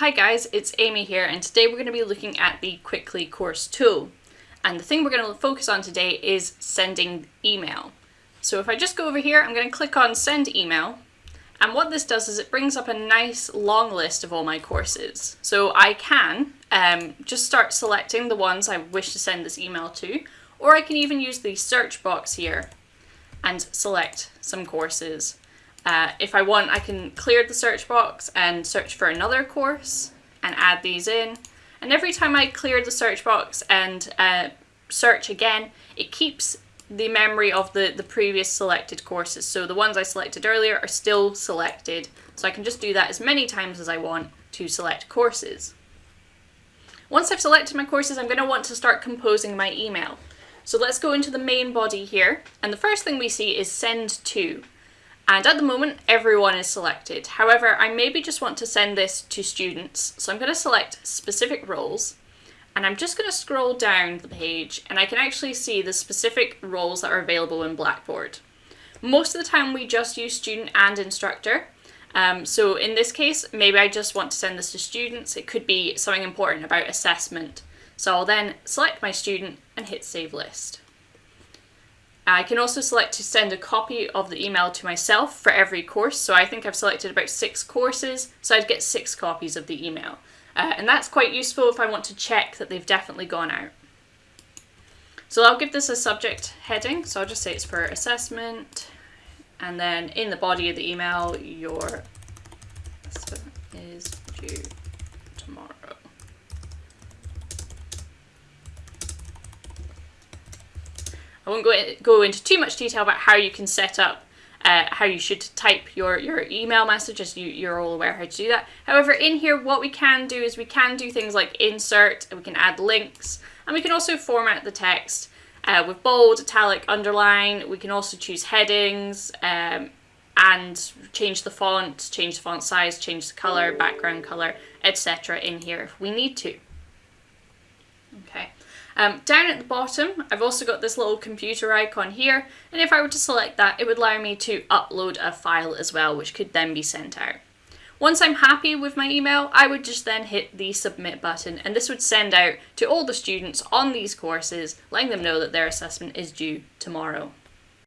Hi guys, it's Amy here and today we're going to be looking at the Qwickly course tool. And the thing we're going to focus on today is sending email. So if I just go over here, I'm going to click on send email. And what this does is it brings up a nice long list of all my courses. So I can um, just start selecting the ones I wish to send this email to, or I can even use the search box here and select some courses. Uh, if I want, I can clear the search box and search for another course and add these in. And every time I clear the search box and uh, search again, it keeps the memory of the, the previous selected courses. So the ones I selected earlier are still selected. So I can just do that as many times as I want to select courses. Once I've selected my courses, I'm going to want to start composing my email. So let's go into the main body here. And the first thing we see is send to. And at the moment, everyone is selected. However, I maybe just want to send this to students. So I'm going to select specific roles and I'm just going to scroll down the page and I can actually see the specific roles that are available in Blackboard. Most of the time we just use student and instructor. Um, so in this case, maybe I just want to send this to students. It could be something important about assessment. So I'll then select my student and hit save list. I can also select to send a copy of the email to myself for every course. So I think I've selected about six courses, so I'd get six copies of the email. Uh, and that's quite useful if I want to check that they've definitely gone out. So I'll give this a subject heading. So I'll just say it's for assessment. And then in the body of the email, your is due I won't go, go into too much detail about how you can set up uh, how you should type your, your email message as you, you're all aware how to do that. However, in here, what we can do is we can do things like insert, we can add links, and we can also format the text uh, with bold, italic, underline. We can also choose headings um, and change the font, change the font size, change the color, background color, etc. in here if we need to. Um, down at the bottom, I've also got this little computer icon here, and if I were to select that, it would allow me to upload a file as well, which could then be sent out. Once I'm happy with my email, I would just then hit the submit button, and this would send out to all the students on these courses, letting them know that their assessment is due tomorrow.